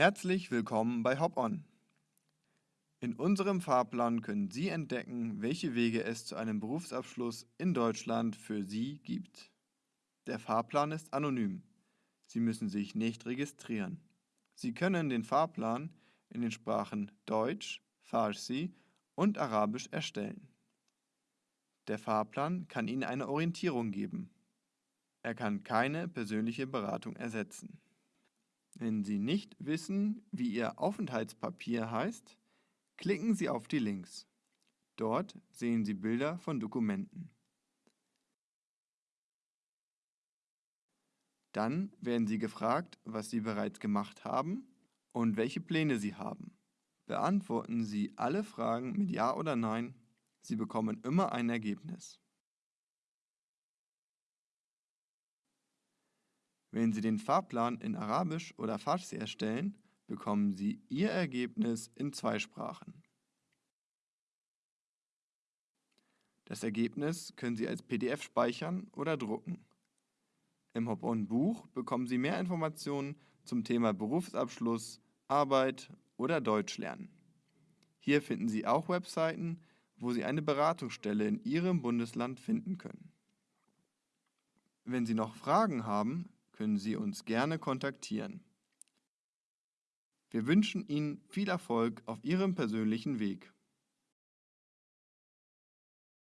Herzlich willkommen bei Hop On. In unserem Fahrplan können Sie entdecken, welche Wege es zu einem Berufsabschluss in Deutschland für Sie gibt. Der Fahrplan ist anonym. Sie müssen sich nicht registrieren. Sie können den Fahrplan in den Sprachen Deutsch, Farsi und Arabisch erstellen. Der Fahrplan kann Ihnen eine Orientierung geben. Er kann keine persönliche Beratung ersetzen. Wenn Sie nicht wissen, wie Ihr Aufenthaltspapier heißt, klicken Sie auf die Links. Dort sehen Sie Bilder von Dokumenten. Dann werden Sie gefragt, was Sie bereits gemacht haben und welche Pläne Sie haben. Beantworten Sie alle Fragen mit Ja oder Nein. Sie bekommen immer ein Ergebnis. Wenn Sie den Fahrplan in Arabisch oder Farsi erstellen, bekommen Sie Ihr Ergebnis in zwei Sprachen. Das Ergebnis können Sie als PDF speichern oder drucken. Im Hop-On-Buch bekommen Sie mehr Informationen zum Thema Berufsabschluss, Arbeit oder Deutsch lernen. Hier finden Sie auch Webseiten, wo Sie eine Beratungsstelle in Ihrem Bundesland finden können. Wenn Sie noch Fragen haben, können Sie uns gerne kontaktieren. Wir wünschen Ihnen viel Erfolg auf Ihrem persönlichen Weg.